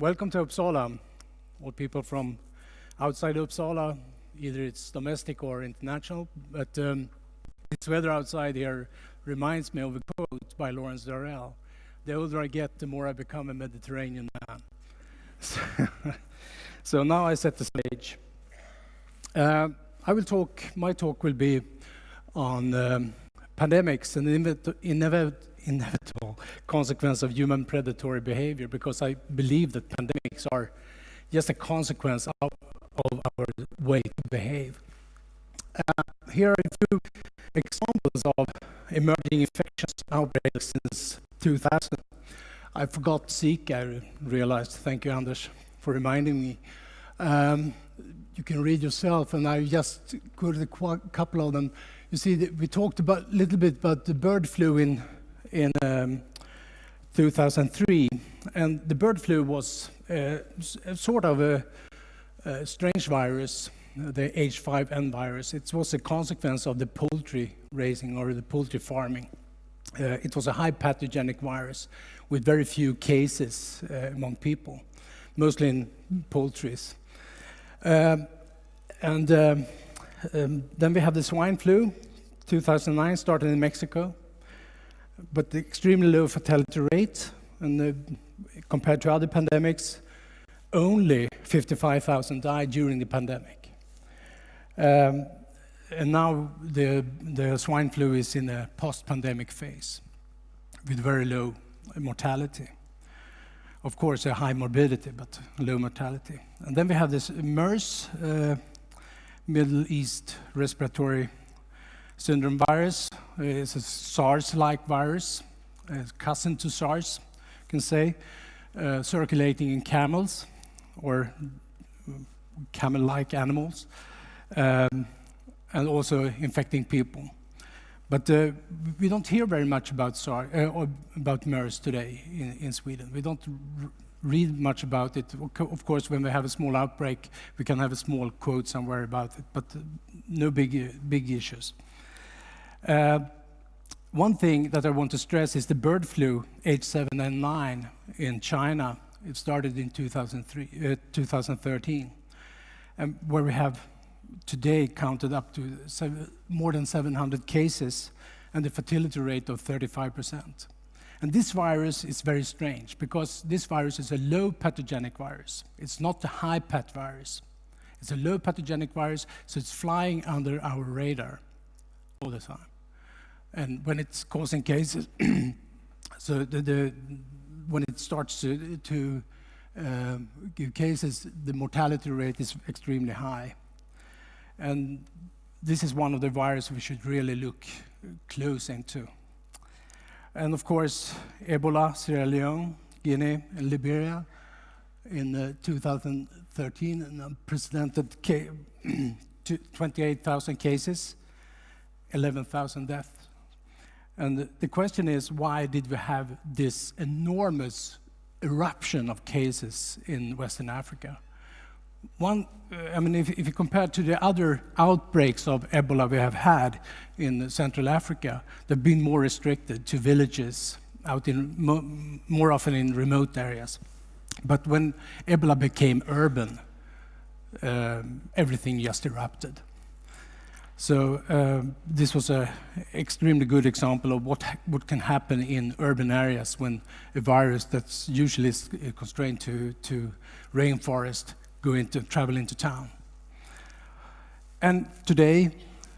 welcome to Uppsala. All people from outside Uppsala, either it's domestic or international, but um, this weather outside here reminds me of a quote by Lawrence Durrell. The older I get, the more I become a Mediterranean man. so now I set the stage. Uh, I will talk, my talk will be on um, pandemics and inevit inevitable consequence of human predatory behavior because I believe that pandemics are just a consequence of, of our way to behave. Uh, here are a few examples of emerging infectious outbreaks since 2000. I forgot Zika, I realized. Thank you, Anders, for reminding me. Um, you can read yourself, and I just quoted a couple of them. You see, we talked about a little bit about the bird flu in in um, 2003, and the bird flu was uh, sort of a, a, strange virus, the H5N virus. It was a consequence of the poultry raising or the poultry farming. Uh, it was a high pathogenic virus with very few cases uh, among people, mostly in poultries. Um, and um, um, then we have the swine flu, 2009, started in Mexico but the extremely low fatality rate, and compared to other pandemics, only 55,000 died during the pandemic. Um, and now the, the swine flu is in a post-pandemic phase with very low mortality. Of course, a high morbidity, but low mortality. And then we have this MERS, uh, Middle East Respiratory syndrome virus is a SARS-like virus, a cousin to SARS, you can say, uh, circulating in camels or camel-like animals, um, and also infecting people. But uh, we don't hear very much about SARS uh, about MERS today in, in Sweden. We don't read much about it. Of course, when we have a small outbreak, we can have a small quote somewhere about it, but no big, big issues. Uh, one thing that I want to stress is the bird flu H7N9 in China. It started in 2003, uh, 2013, and where we have today counted up to seven, more than 700 cases and a fatality rate of 35%. And this virus is very strange because this virus is a low pathogenic virus. It's not a high path virus. It's a low pathogenic virus, so it's flying under our radar all the time. And when it's causing cases, so the, the, when it starts to, to uh, give cases, the mortality rate is extremely high. And this is one of the viruses we should really look close into. And of course, Ebola, Sierra Leone, Guinea, and Liberia in uh, 2013, an unprecedented 28,000 cases, 11,000 deaths. And the question is, why did we have this enormous eruption of cases in Western Africa? One, uh, I mean, if, if, you compare to the other outbreaks of Ebola we have had in Central Africa, they've been more restricted to villages, out in mo more often in remote areas. But when Ebola became urban, um, everything just erupted. So uh, this was an extremely good example of what, what can happen in urban areas when a virus that's usually uh, constrained to, to rainforest go into, travel into town. And today,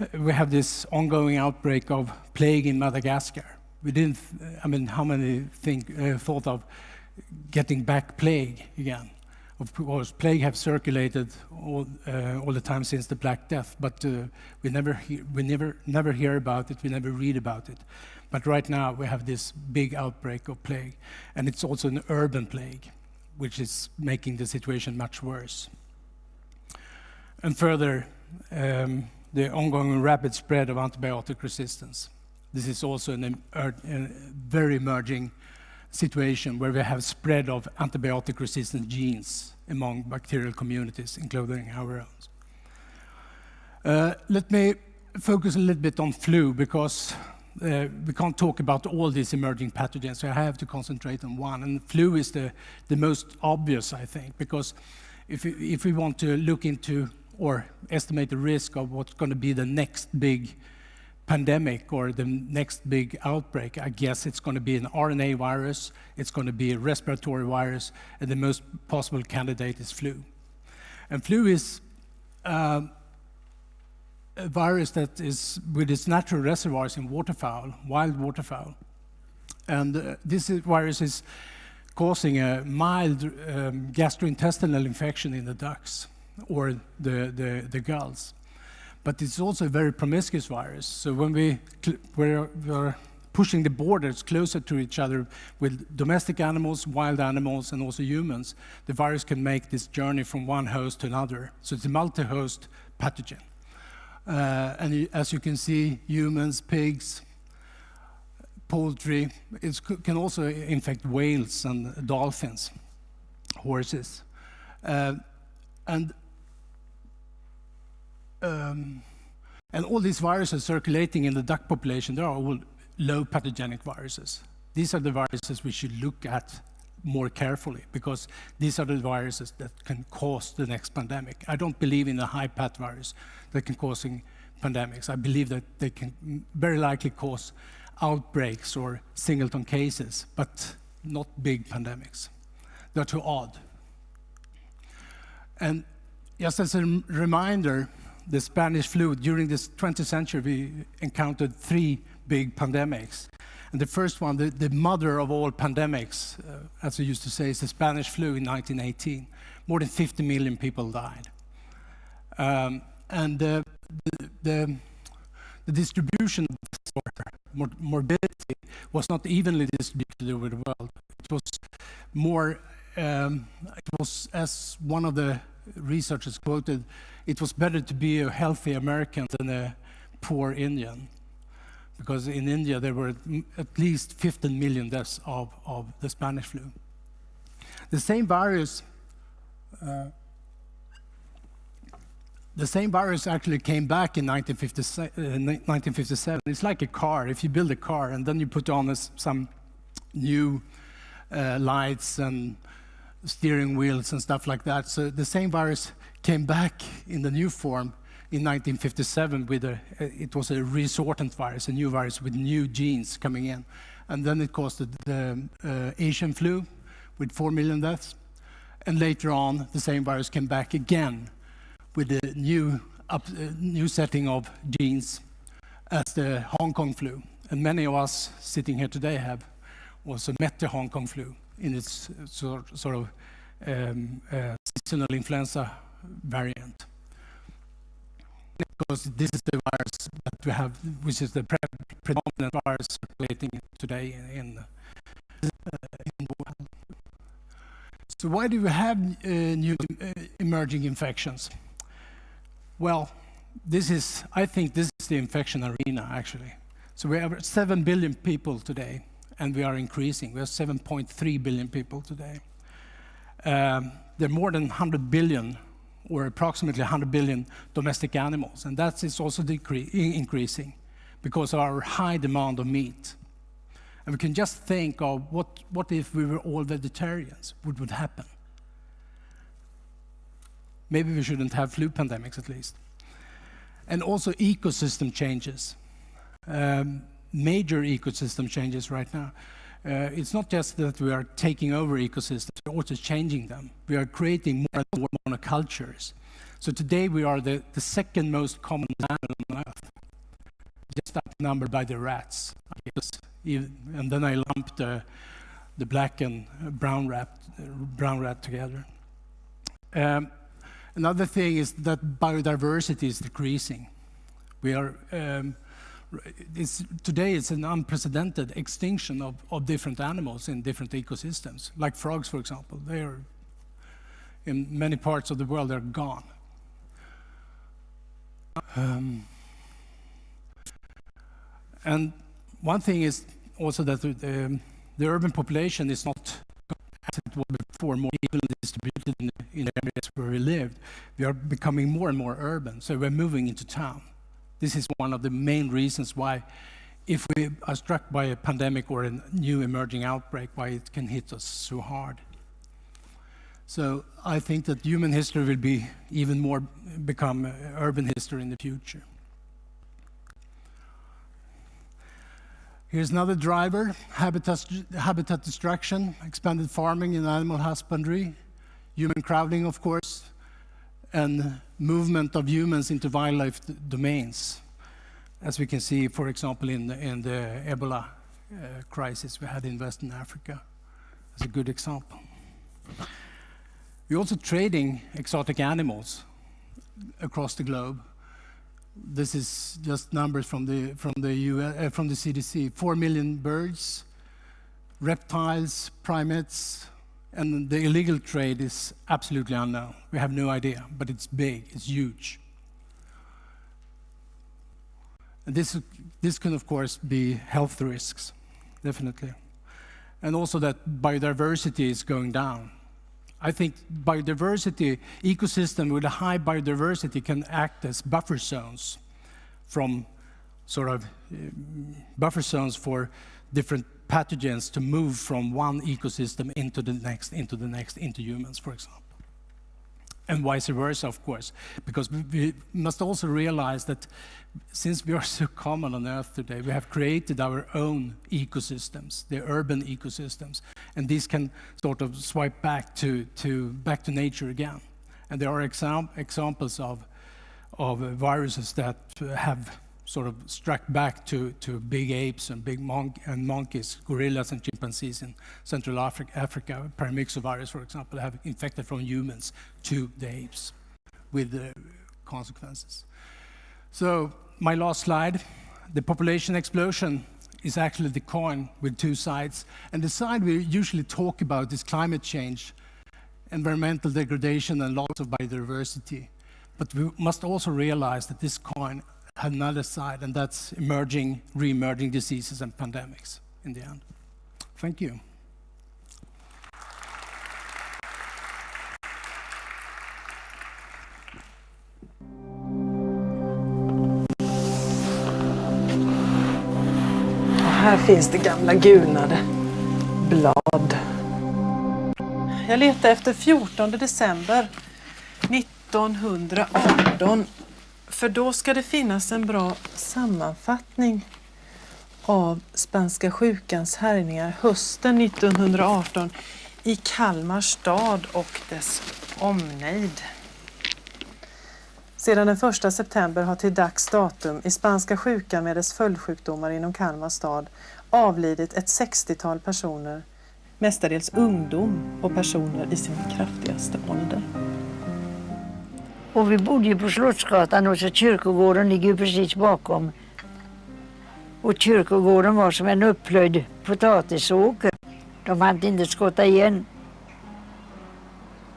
uh, we have this ongoing outbreak of plague in Madagascar. We didn't, I mean, how many think, uh, thought of getting back plague again? Of course, plague have circulated all, uh, all the time since the Black Death, but uh, we never hear, we never never hear about it. We never read about it. But right now we have this big outbreak of plague, and it's also an urban plague, which is making the situation much worse. And further, um, the ongoing rapid spread of antibiotic resistance. This is also an, a very emerging situation where we have spread of antibiotic-resistant genes among bacterial communities, including our own. Uh, let me focus a little bit on flu, because Uh, we can't talk about all these emerging pathogens, so I have to concentrate on one. And flu is the, the most obvious, I think, because if if we want to look into or estimate the risk of what's going to be the next big pandemic or the next big outbreak, I guess it's going to be an RNA virus, it's going to be a respiratory virus, and the most possible candidate is flu. And flu is uh, a virus that is with its natural reservoirs in waterfowl, wild waterfowl. And uh, this virus is causing a mild um, gastrointestinal infection in the ducks or the, the, the gulls. But it's also a very promiscuous virus. So when we, we're, we're pushing the borders closer to each other with domestic animals, wild animals, and also humans, the virus can make this journey from one host to another. So it's a multi-host pathogen. Uh, and as you can see, humans, pigs, poultry, it can also infect whales and dolphins, horses. Uh, and um, and all these viruses circulating in the duck population, they are all low pathogenic viruses. These are the viruses we should look at more carefully because these are the viruses that can cause the next pandemic. I don't believe in the high path virus that can cause pandemics. I believe that they can very likely cause outbreaks or singleton cases, but not big pandemics. They're too odd. And just as a reminder, the Spanish flu, during this 20th century, we encountered three big pandemics. And the first one, the, the mother of all pandemics, uh, as we used to say, is the Spanish flu in 1918. More than 50 million people died. Um, and the, the, the, distribution of morbidity was not evenly distributed over the world. It was more, um, it was, as one of the researchers quoted, it was better to be a healthy American than a poor Indian because in India there were at least 15 million deaths of, of the Spanish flu. The same virus, uh, the same virus actually came back in 1957. Uh, it's like a car. If you build a car and then you put on some new uh, lights and steering wheels and stuff like that. So the same virus came back in the new form in 1957 with a, it was a reassortant virus, a new virus with new genes coming in. And then it caused the, the uh, Asian flu with 4 million deaths. And later on, the same virus came back again with a new, up, uh, new setting of genes as the Hong Kong flu. And many of us sitting here today have also met the Hong Kong flu in its sort, sort of um, uh, seasonal influenza variant because this is the virus that we have, which is the pre predominant virus circulating today in, uh, in the world. So why do we have uh, new uh, emerging infections? Well, this is, I think this is the infection arena, actually. So we have 7 billion people today, and we are increasing. We have 7.3 billion people today. Um, there are more than 100 billion or approximately 100 billion domestic animals, and that is also increasing because of our high demand of meat. And we can just think of what, what if we were all vegetarians? What would happen? Maybe we shouldn't have flu pandemics at least. And also ecosystem changes. Um, major ecosystem changes right now. Uh, it's not just that we are taking over ecosystems, we're also changing them. We are creating more and more monocultures. So today we are the, the second most common animal on Earth, just outnumbered by the rats. I guess. And then I lumped the, the black and brown rat, brown rat together. Um, another thing is that biodiversity is decreasing. We are um, it's, today it's an unprecedented extinction of, of different animals in different ecosystems, like frogs, for example. They are, in many parts of the world, they're gone. Um, and one thing is also that the, urban population is not as it was before, more evenly distributed in, in areas where we lived. We are becoming more and more urban, so we're moving into town. This is one of the main reasons why if we are struck by a pandemic or a new emerging outbreak, why it can hit us so hard. So I think that human history will be even more become uh, urban history in the future. Here's another driver, habitat, habitat destruction, expanded farming and animal husbandry, human crowding, of course, and movement of humans into wildlife domains. As we can see, for example, in the, in the Ebola uh, crisis we had in Western Africa. As a good example. We're also trading exotic animals across the globe. This is just numbers from the from the US, uh, from the CDC. Four million birds, reptiles, primates, and the illegal trade is absolutely unknown. We have no idea, but it's big, it's huge. And this this can of course be health risks, definitely, and also that biodiversity is going down I think biodiversity, ecosystem with a high biodiversity can act as buffer zones from sort of uh, buffer zones for different pathogens to move from one ecosystem into the next, into the next, into humans, for example and vice versa, of course, because we must also realize that since we are so common on Earth today, we have created our own ecosystems, the urban ecosystems, and these can sort of swipe back to, to, back to nature again. And there are exam examples of, of viruses that have sort of struck back to, to big apes and big mon and monkeys, gorillas and chimpanzees in Central Africa, Africa. Paramyxovirus, for example, have infected from humans to the apes with the consequences. So my last slide, the population explosion is actually the coin with two sides. And the side we usually talk about is climate change, environmental degradation and loss of biodiversity. But we must also realize that this coin another side, and that's emerging, re-emerging diseases and pandemics in the end. Thank you. här finns det gamla gulnade blad. Jag letar efter 14 december 1918 för då ska det finnas en bra sammanfattning av spanska sjukans härjningar hösten 1918 i Kalmar stad och dess omnejd. Sedan den 1 september har till dags datum i spanska sjukan med dess följdsjukdomar inom Kalmar stad avlidit ett 60-tal personer, mestadels ungdom och personer i sin kraftigaste ålder. Och vi bodde ju på Slottsgatan och så kyrkogården ligger ju precis bakom. Och kyrkogården var som en upplöjd potatisåker. De hade inte skotta igen.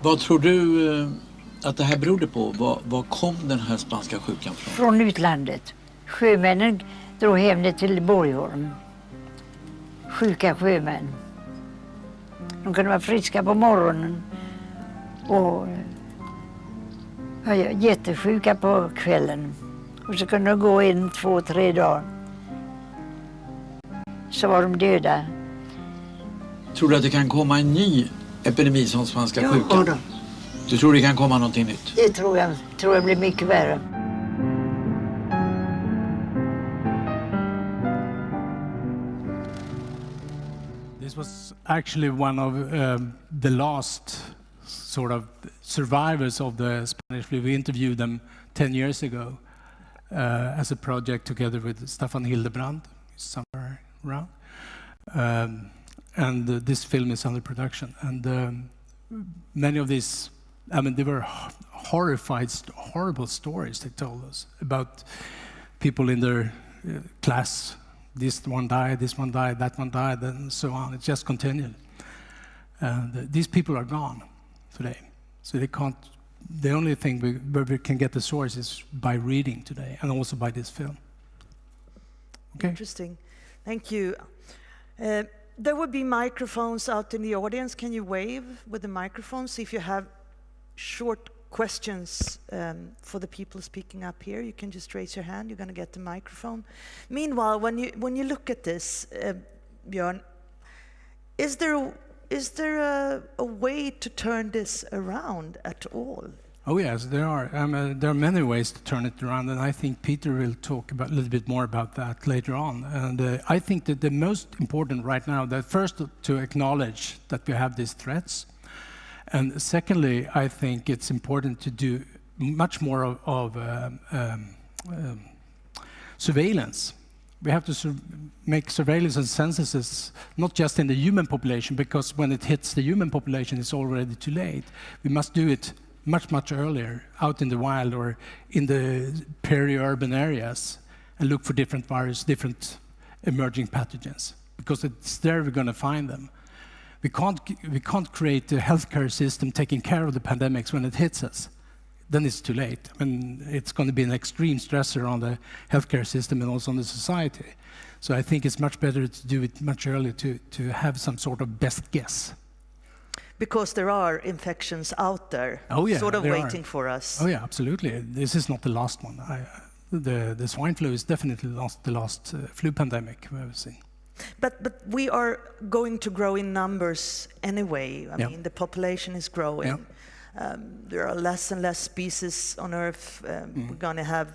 Vad tror du eh, att det här berodde på? Var, var kom den här spanska sjukan från? Från utlandet. Sjömännen drog hem det till Borgholm. Sjuka sjömän. De kunde vara friska på morgonen och var jättesjuka på kvällen. Och så kunde de gå en, två, tre dagar. Så var de döda. Tror du att det kan komma en ny epidemi som spanska ja, sjukan? Då. Du tror det kan komma någonting nytt? Det tror jag. tror jag blir mycket värre. This was actually one of um, the last sort of survivors of the Spanish flu. We interviewed them 10 years ago uh, as a project together with Staffan Hildebrand, somewhere around. Um, and uh, this film is under production. And um, many of these, I mean, they were horrified, horrible stories they told us about people in their uh, class. This one died, this one died, that one died, and so on. It just continued. And these people are gone today. So they can't, the only thing we, where we can get the source is by reading today and also by this film. Okay. Interesting. Thank you. Uh, there will be microphones out in the audience. Can you wave with the microphones if you have short questions um, for the people speaking up here, you can just raise your hand. You're going to get the microphone. Meanwhile, when you when you look at this, uh, Björn, is there is there a, a way to turn this around at all? Oh yes, there are. Um, uh, there are many ways to turn it around, and I think Peter will talk about, a little bit more about that later on. And uh, I think that the most important right now, that first to acknowledge that we have these threats, and secondly, I think it's important to do much more of, of um, um, um, surveillance. We have to sur make surveillance and censuses, not just in the human population, because when it hits the human population, it's already too late. We must do it much, much earlier, out in the wild or in the peri-urban areas, and look for different viruses, different emerging pathogens, because it's there we're going to find them. We can't, we can't create a healthcare system taking care of the pandemics when it hits us. Then it's too late. I mean, it's going to be an extreme stressor on the healthcare system and also on the society. So I think it's much better to do it much earlier to, to have some sort of best guess. Because there are infections out there, Oh, yeah, sort of there are. waiting for us. Oh yeah, absolutely. This is not the last one. I, the, the swine flu is definitely last, the last uh, flu pandemic we've ever seen. But but we are going to grow in numbers anyway. I Yeah. mean, the population is growing. Yeah. Um, there are less and less species on Earth. Um, Mm-hmm. We're going to have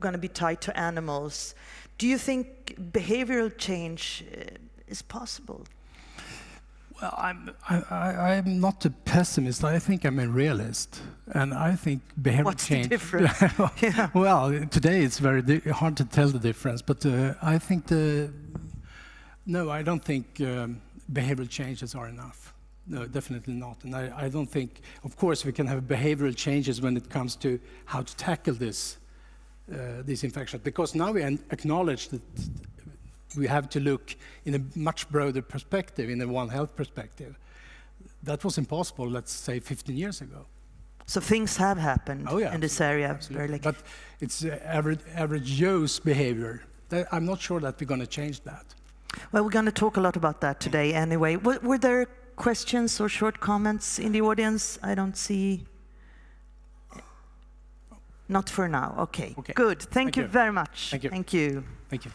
going to be tied to animals. Do you think behavioral change uh, is possible? Well, I'm, I, I, I'm not a pessimist. I think I'm a realist. And I think behavior What's the change... difference? Yeah. Well, today it's very di- hard to tell the difference, but uh, I think the... No, I don't think um, behavioral changes are enough. No, definitely not. And I, I don't think... Of course, we can have behavioral changes when it comes to how to tackle this, uh, these infections, because now we acknowledge that we have to look in a much broader perspective, in a One Health perspective. That was impossible, let's say, 15 years ago. So things have happened Oh, yeah, in this area. Absolutely. Very But it's uh, average, average Joe's behavior. That, I'm not sure that we're going to change that. Well, we're going to talk a lot about that today anyway. Were, were there questions or short comments in the audience? I don't see. Not for now. Okay. Okay. Good. Thank, Thank you, you. very much. Thank you. Thank you. Thank you.